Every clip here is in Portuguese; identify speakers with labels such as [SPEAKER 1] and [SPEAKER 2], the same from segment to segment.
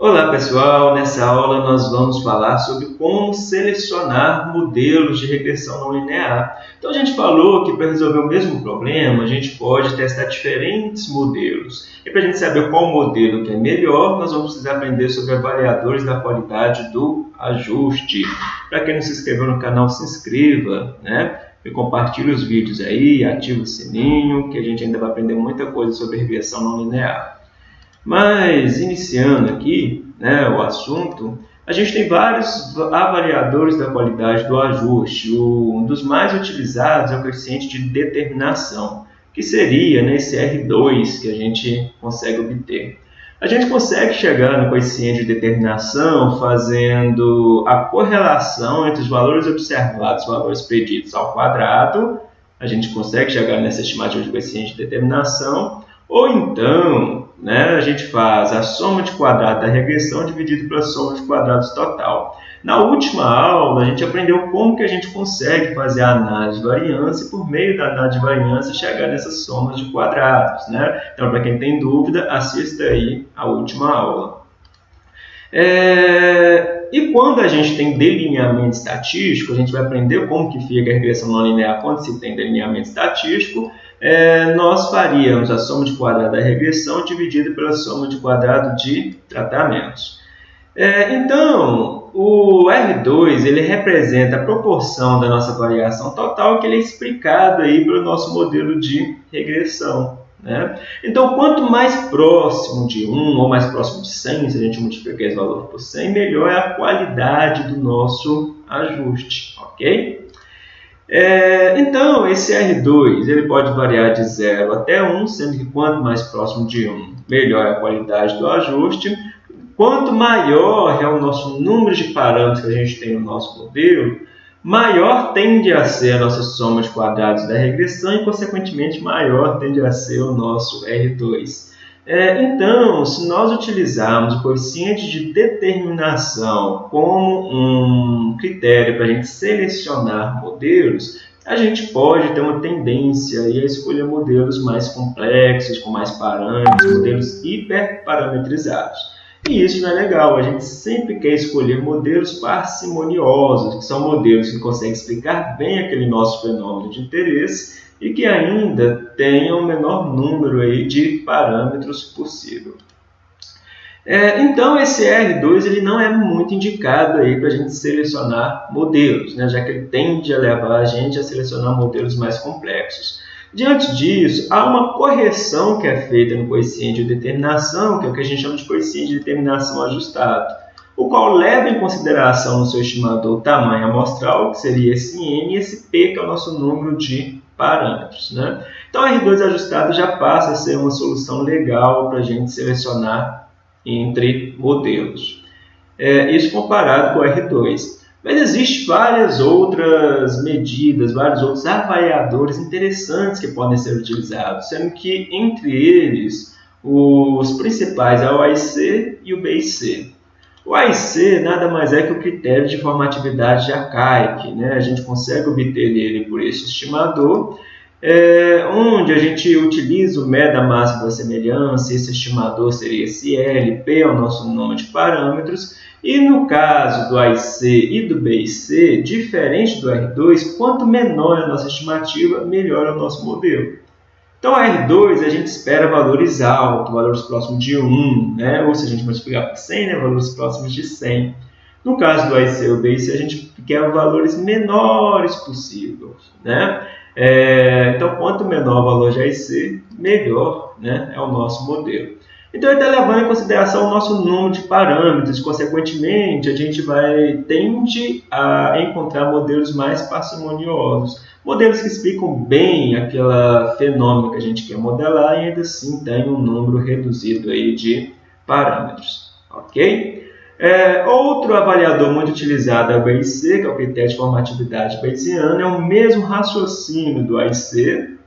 [SPEAKER 1] Olá pessoal, nessa aula nós vamos falar sobre como selecionar modelos de regressão não linear. Então a gente falou que para resolver o mesmo problema a gente pode testar diferentes modelos. E para a gente saber qual modelo que é melhor, nós vamos precisar aprender sobre avaliadores da qualidade do ajuste. Para quem não se inscreveu no canal, se inscreva, né? E compartilhe os vídeos aí, ative o sininho, que a gente ainda vai aprender muita coisa sobre regressão não linear. Mas, iniciando aqui né, o assunto, a gente tem vários avaliadores da qualidade do ajuste. Um dos mais utilizados é o coeficiente de determinação, que seria né, esse R2 que a gente consegue obter. A gente consegue chegar no coeficiente de determinação fazendo a correlação entre os valores observados e os valores preditos ao quadrado. A gente consegue chegar nessa estimativa de coeficiente de determinação. Ou então, né, a gente faz a soma de quadrados da regressão dividido pela soma de quadrados total. Na última aula, a gente aprendeu como que a gente consegue fazer a análise de variância e, por meio da análise de variância, chegar nessas somas de quadrados. Né? Então, para quem tem dúvida, assista aí a última aula. É... E quando a gente tem delineamento estatístico, a gente vai aprender como que fica a regressão não linear quando se tem delineamento estatístico, é, nós faríamos a soma de quadrado da regressão dividida pela soma de quadrado de tratamentos. É, então, o R2 ele representa a proporção da nossa variação total que ele é explicado aí pelo nosso modelo de regressão. Né? Então, quanto mais próximo de 1 ou mais próximo de 100, se a gente multiplicar esse valor por 100, melhor é a qualidade do nosso ajuste. ok? É, então, esse R2 ele pode variar de 0 até 1, sendo que quanto mais próximo de 1, melhor a qualidade do ajuste. Quanto maior é o nosso número de parâmetros que a gente tem no nosso modelo, maior tende a ser a nossa soma de quadrados da regressão e, consequentemente, maior tende a ser o nosso R2. É, então, se nós utilizarmos o coeficiente de determinação como um critério para a gente selecionar modelos, a gente pode ter uma tendência a escolher modelos mais complexos, com mais parâmetros, modelos hiperparametrizados. E isso não é legal, a gente sempre quer escolher modelos parcimoniosos, que são modelos que conseguem explicar bem aquele nosso fenômeno de interesse e que ainda tenha o menor número aí de parâmetros possível. É, então, esse R2 ele não é muito indicado para a gente selecionar modelos, né, já que ele tende a levar a gente a selecionar modelos mais complexos. Diante disso, há uma correção que é feita no coeficiente de determinação, que é o que a gente chama de coeficiente de determinação ajustado, o qual leva em consideração no seu estimador o tamanho amostral, que seria esse N, e esse P, que é o nosso número de parâmetros. Né? Então, R2 ajustado já passa a ser uma solução legal para a gente selecionar entre modelos. É, isso comparado com o R2. Mas existem várias outras medidas, vários outros avaliadores interessantes que podem ser utilizados, sendo que entre eles os principais é o AIC e o BIC. O AIC nada mais é que o critério de formatividade de Archaic. Né? A gente consegue obter ele por esse estimador, é, onde a gente utiliza o MED da máxima da semelhança, esse estimador seria esse L, P é o nosso número de parâmetros, e no caso do AIC e do BIC, diferente do R2, quanto menor é a nossa estimativa, melhor é o nosso modelo. Então, a R2 a gente espera valores altos, valores próximos de 1, né? ou se a gente multiplicar por 100, né? valores próximos de 100. No caso do AIC ou BIC, a gente quer valores menores possíveis. Né? É, então, quanto menor o valor de AIC, melhor né? é o nosso modelo. Então, ele está levando em consideração o nosso número de parâmetros, consequentemente, a gente vai tende a encontrar modelos mais parcimoniosos Modelos que explicam bem aquele fenômeno que a gente quer modelar e ainda assim tem um número reduzido aí de parâmetros. Ok? É, outro avaliador muito utilizado é o BIC, que é o critério de formatividade bayesiana, é o mesmo raciocínio do AIC,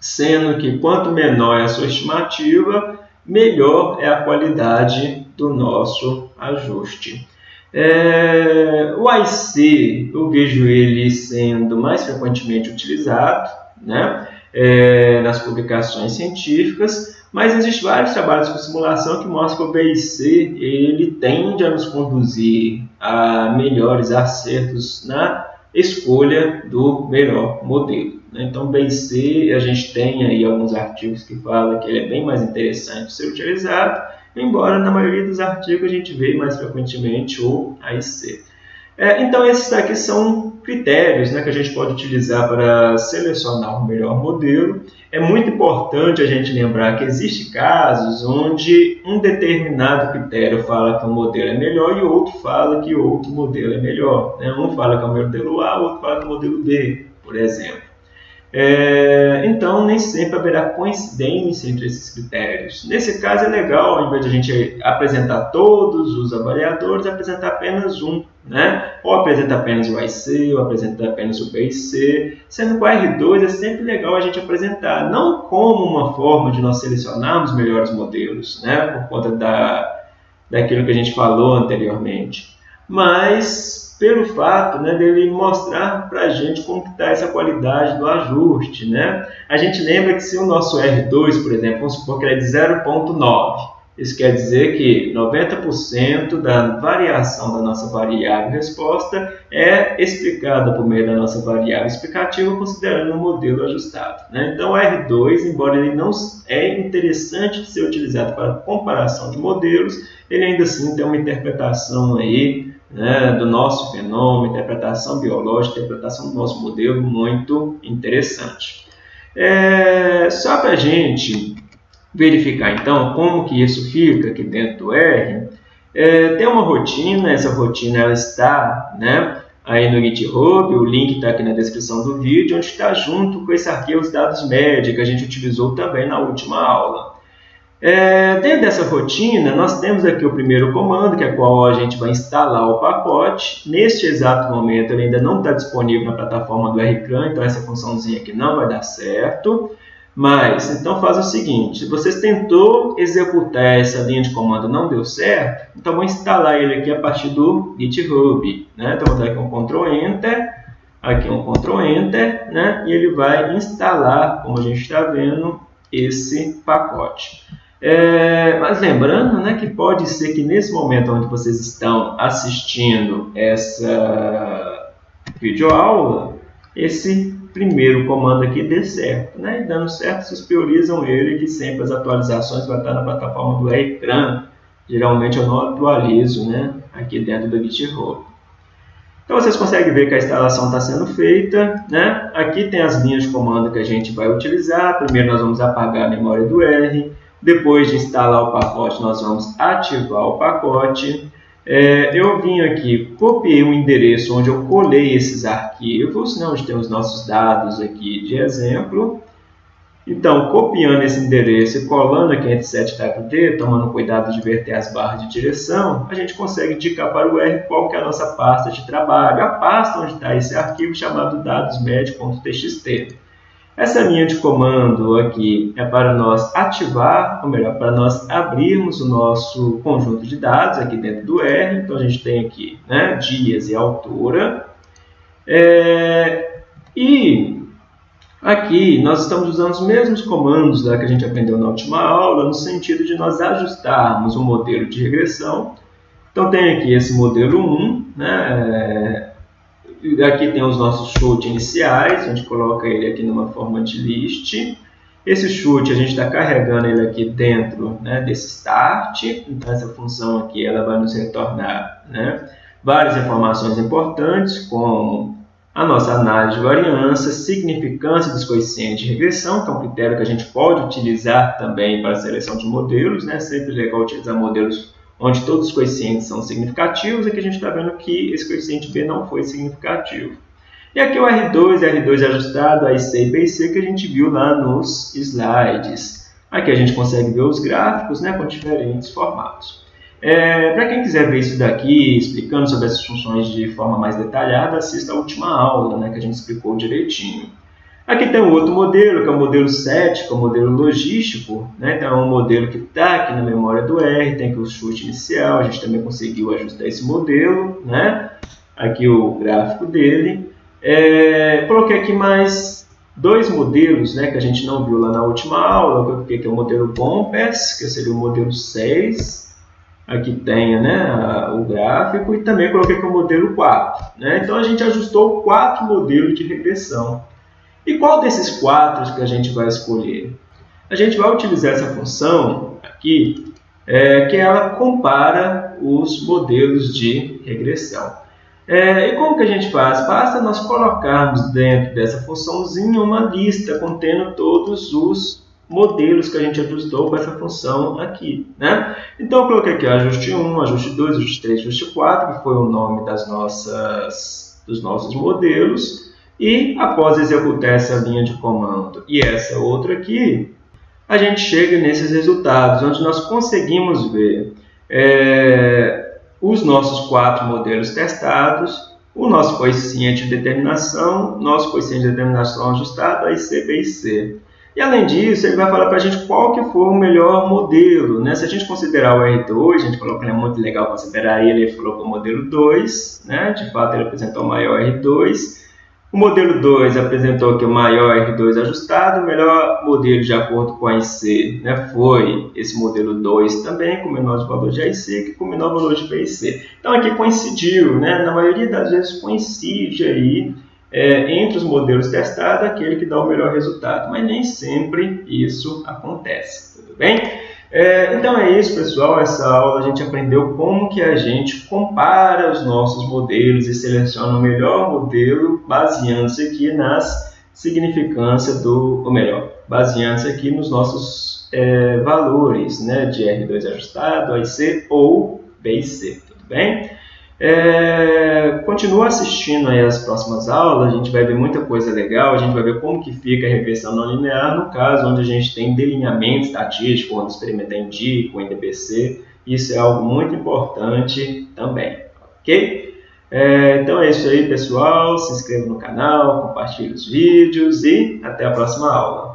[SPEAKER 1] sendo que quanto menor é a sua estimativa, melhor é a qualidade do nosso ajuste. É, o IC, eu vejo ele sendo mais frequentemente utilizado né, é, nas publicações científicas. Mas existem vários trabalhos com simulação que mostram que o BIC ele tende a nos conduzir a melhores acertos na escolha do melhor modelo. Né? Então, BIC, a gente tem aí alguns artigos que falam que ele é bem mais interessante ser utilizado, embora na maioria dos artigos a gente vê mais frequentemente o AIC. É, então, esses daqui são critérios né, que a gente pode utilizar para selecionar o melhor modelo. É muito importante a gente lembrar que existem casos onde um determinado critério fala que um modelo é melhor e outro fala que outro modelo é melhor. Né? Um fala que é o modelo A, outro fala que é o modelo B, por exemplo. É, então, nem sempre haverá coincidência entre esses critérios. Nesse caso, é legal, ao invés de a gente apresentar todos os avaliadores, apresentar apenas um. Né? Ou apresentar apenas o IC, ou apresentar apenas o BIC. Sendo que o R2 é sempre legal a gente apresentar, não como uma forma de nós selecionarmos melhores modelos, né? por conta da, daquilo que a gente falou anteriormente, mas pelo fato né, dele mostrar para a gente como está essa qualidade do ajuste. Né? A gente lembra que se o nosso R2, por exemplo, vamos supor que ele é de 0,9, isso quer dizer que 90% da variação da nossa variável resposta é explicada por meio da nossa variável explicativa, considerando o modelo ajustado. Né? Então, o R2, embora ele não é interessante de ser utilizado para comparação de modelos, ele ainda assim tem uma interpretação aí né, do nosso fenômeno, interpretação biológica, interpretação do nosso modelo, muito interessante. É, só para a gente verificar então como que isso fica aqui dentro do R, é, tem uma rotina, essa rotina ela está né, aí no GitHub, o link está aqui na descrição do vídeo, onde está junto com esse arquivo os dados média que a gente utilizou também na última aula. É, dentro dessa rotina, nós temos aqui o primeiro comando, que é qual a gente vai instalar o pacote. Neste exato momento, ele ainda não está disponível na plataforma do RCAN, então essa funçãozinha aqui não vai dar certo. Mas, então faz o seguinte, se você tentou executar essa linha de comando não deu certo, então vou instalar ele aqui a partir do GitHub. Né? Então vou dar aqui um Ctrl Enter, aqui um Ctrl Enter, né? e ele vai instalar, como a gente está vendo, esse pacote. É, mas lembrando né, que pode ser que nesse momento onde vocês estão assistindo essa videoaula, esse primeiro comando aqui dê certo. Né? E dando certo, vocês priorizam ele, que sempre as atualizações vão estar na plataforma do ecrã. Geralmente eu não atualizo né, aqui dentro do GitHub. Então vocês conseguem ver que a instalação está sendo feita. Né? Aqui tem as linhas de comando que a gente vai utilizar. Primeiro nós vamos apagar a memória do R. Depois de instalar o pacote, nós vamos ativar o pacote. É, eu vim aqui, copiei um endereço onde eu colei esses arquivos, né, onde tem os nossos dados aqui de exemplo. Então, copiando esse endereço e colando aqui entre 7WD, tomando cuidado de verter as barras de direção, a gente consegue indicar para o R qual que é a nossa pasta de trabalho, a pasta onde está esse arquivo chamado dadosmed.txt. Essa linha de comando aqui é para nós ativar, ou melhor, para nós abrirmos o nosso conjunto de dados aqui dentro do R. Então, a gente tem aqui né, dias e altura. É, e aqui nós estamos usando os mesmos comandos que a gente aprendeu na última aula, no sentido de nós ajustarmos o modelo de regressão. Então, tem aqui esse modelo 1, né, Aqui tem os nossos chutes iniciais, a gente coloca ele aqui numa forma de list. Esse chute a gente está carregando ele aqui dentro né, desse start, então essa função aqui ela vai nos retornar né, várias informações importantes, como a nossa análise de variância, significância dos coeficientes de regressão, que é um critério que a gente pode utilizar também para a seleção de modelos, né? sempre legal utilizar modelos onde todos os coeficientes são significativos, aqui a gente está vendo que esse coeficiente B não foi significativo. E aqui o R2, R2 ajustado, a e BC que a gente viu lá nos slides. Aqui a gente consegue ver os gráficos né, com diferentes formatos. É, Para quem quiser ver isso daqui, explicando sobre essas funções de forma mais detalhada, assista a última aula, né, que a gente explicou direitinho. Aqui tem um outro modelo, que é o modelo 7, que é o modelo logístico. Né? Então, é um modelo que está aqui na memória do R, tem aqui o chute inicial, a gente também conseguiu ajustar esse modelo. Né? Aqui o gráfico dele. É, coloquei aqui mais dois modelos né, que a gente não viu lá na última aula, que é o modelo BOMPES, que seria o modelo 6, aqui tem né, o gráfico, e também coloquei aqui o modelo 4. Né? Então a gente ajustou quatro modelos de regressão. E qual desses quatro que a gente vai escolher? A gente vai utilizar essa função aqui, é, que ela compara os modelos de regressão. É, e como que a gente faz? Basta nós colocarmos dentro dessa funçãozinha uma lista contendo todos os modelos que a gente ajustou com essa função aqui. Né? Então, eu coloquei aqui ajuste 1, ajuste 2, ajuste 3, ajuste 4, que foi o nome das nossas, dos nossos modelos. E após executar essa linha de comando e essa outra aqui, a gente chega nesses resultados, onde nós conseguimos ver é, os nossos quatro modelos testados, o nosso coeficiente de determinação, nosso coeficiente de determinação ajustado, a IC, B e além disso, ele vai falar para a gente qual que for o melhor modelo. Né? Se a gente considerar o R2, a gente falou que ele é muito legal considerar ele, ele colocou o modelo 2, né? de fato ele apresentou o maior R2. O modelo 2 apresentou que o maior R2 ajustado, o melhor modelo de acordo com a IC né, foi esse modelo 2 também, com menor valor de AIC, que com menor valor de BIC. Então aqui coincidiu, né, na maioria das vezes coincide aí é, entre os modelos testados aquele que dá o melhor resultado, mas nem sempre isso acontece, tudo bem? É, então é isso, pessoal. Essa aula a gente aprendeu como que a gente compara os nossos modelos e seleciona o melhor modelo baseando-se aqui nas significâncias do, ou melhor, baseando-se aqui nos nossos é, valores, né, de R2 ajustado, AIC ou BIC, tudo bem? É, continua assistindo aí as próximas aulas, a gente vai ver muita coisa legal, a gente vai ver como que fica a regressão não linear, no caso onde a gente tem delineamento estatístico, onde experimenta em DI, com NDBC, isso é algo muito importante também, ok? É, então é isso aí pessoal, se inscreva no canal, compartilhe os vídeos e até a próxima aula.